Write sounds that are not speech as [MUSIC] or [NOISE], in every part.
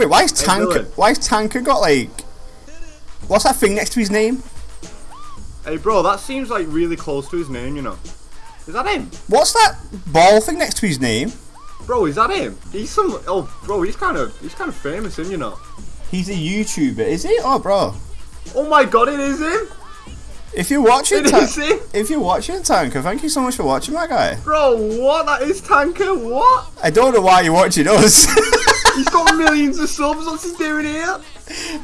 Wait, why is Hey, Tanker? Why has Tanker got like? What's that thing next to his name? Hey, bro, that seems like really close to his name, you know. Is that him? What's that ball thing next to his name? Bro, is that him? He's some. Oh, bro, he's kind of he's kind of famous, isn't you know? He's a YouTuber, is he? Oh, bro. Oh my god, it is him! If you're watching, if you're watching Tanker, thank you so much for watching, my guy. Bro, what? That is Tanker. What? I don't know why you're watching us. [LAUGHS] He's got millions of subs. What's he doing here?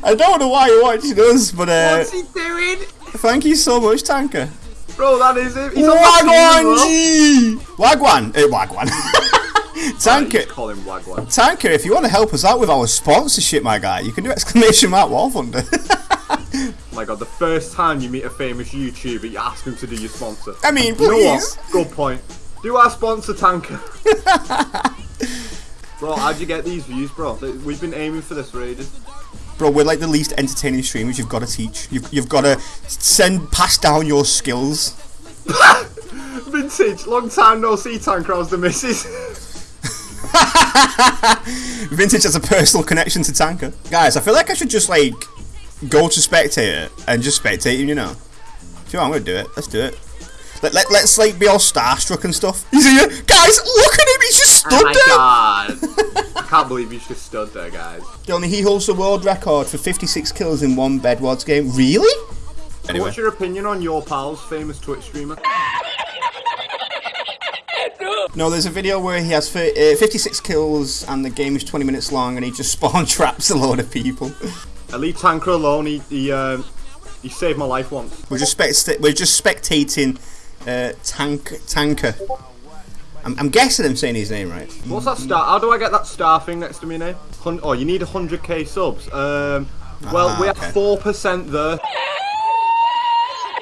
I don't know why you're watching us, but uh, What's he doing? thank you so much, Tanker. Bro, that is him. He's on my team as Wagwan well. G! Wagwan! Uh, Wagwan. [LAUGHS] Tanker. Call him Wagwan. Tanker, if you want to help us out with our sponsorship, my guy, you can do exclamation mark War Thunder. Oh [LAUGHS] my god, the first time you meet a famous YouTuber, you ask him to do your sponsor. I mean, You know what? Good point. Do our sponsor Tanker. [LAUGHS] bro, how'd you get these views, bro? We've been aiming for this for ages. Bro, we're like the least entertaining streamers. You've got to teach. You've, you've got to send, pass down your skills. [LAUGHS] Vintage, long time no see Tanker, I the missus. [LAUGHS] Vintage has a personal connection to Tanker. Guys, I feel like I should just like go to spectator and just spectate him, you know. If you want, I'm gonna do it. Let's do it. Let, let, let's like be all starstruck and stuff. He's here. Guys, look at him. He's just stood there. Oh my god. [LAUGHS] I can't believe he's just stood there, guys. Only he holds the world record for 56 kills in one Bedwars game. Really? Anyway. What's your opinion on your pal's famous Twitch streamer? [LAUGHS] No, there's a video where he has uh, 56 kills and the game is 20 minutes long and he just [LAUGHS] spawn traps a load of people. I leave Tanker alone. He he, um, he saved my life once. We're just spect- we're just spectating uh, tank tanker. I'm, I'm guessing I'm saying his name right. What's that star? How do I get that star thing next to me name? Hun- oh, you need 100k subs. Um, well, Ah, we're okay. at four percent there.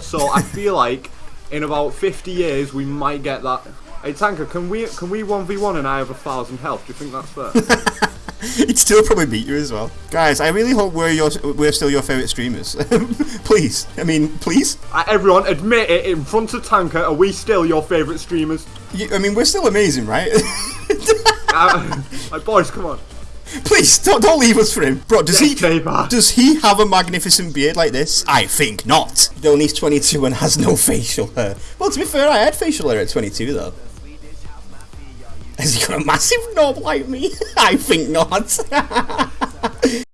So I feel like in about 50 years we might get that. Hey Tanker, can we can we one v one and I have a thousand health? Do you think that's fair? [LAUGHS] [LAUGHS] He'd still probably beat you as well, guys. I really hope we're your we're still your favorite streamers. [LAUGHS] please, I mean, please. uh, everyone, admit it in front of Tanker. Are we still your favourite streamers? You, I mean, we're still amazing, right? [LAUGHS] Uh, like boys, come on. please don't don't leave us for him, bro. Does Yes, he neighbour. does he have a magnificent beard like this? I think not. Though he's 22 and has no facial hair. Well, to be fair, I had facial hair at 22 though. Has he a massive knob like me? [LAUGHS] I think not. [LAUGHS]